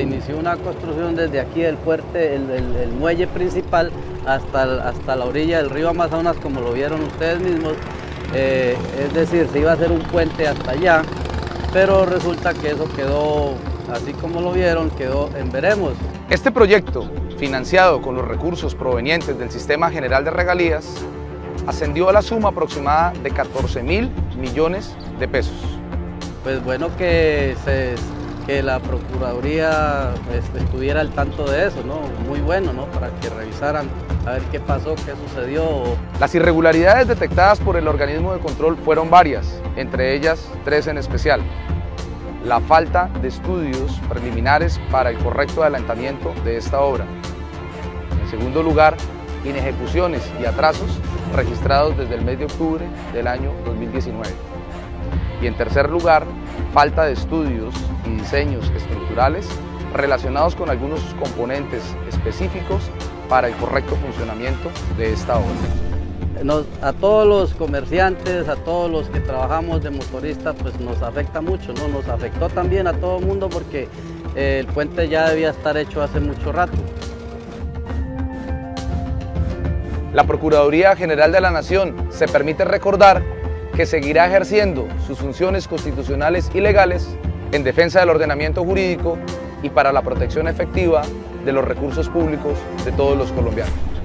inició una construcción desde aquí del puente, el, muelle principal, hasta, hasta la orilla del río Amazonas, como lo vieron ustedes mismos. Eh, es decir, se iba a hacer un puente hasta allá, pero resulta que eso quedó, así como lo vieron, quedó en veremos. Este proyecto, financiado con los recursos provenientes del Sistema General de Regalías, ascendió a la suma aproximada de 14 mil millones de pesos. Pues bueno que, que la Procuraduría este, estuviera al tanto de eso, ¿no? Muy bueno, ¿no? Para que revisaran a ver qué pasó, qué sucedió. Las irregularidades detectadas por el organismo de control fueron varias, entre ellas tres en especial. La falta de estudios preliminares para el correcto adelantamiento de esta obra. En segundo lugar, inejecuciones y atrasos registrados desde el mes de octubre del año 2019. Y en tercer lugar, falta de estudios y diseños estructurales relacionados con algunos componentes específicos para el correcto funcionamiento de esta obra. a todos los comerciantes, a todos los que trabajamos de motoristas, pues nos afecta mucho, ¿no? Nos afectó también a todo el mundo porque eh, el puente ya debía estar hecho hace mucho rato. La Procuraduría General de la Nación se permite recordar que seguirá ejerciendo sus funciones constitucionales y legales en defensa del ordenamiento jurídico y para la protección efectiva de los recursos públicos de todos los colombianos.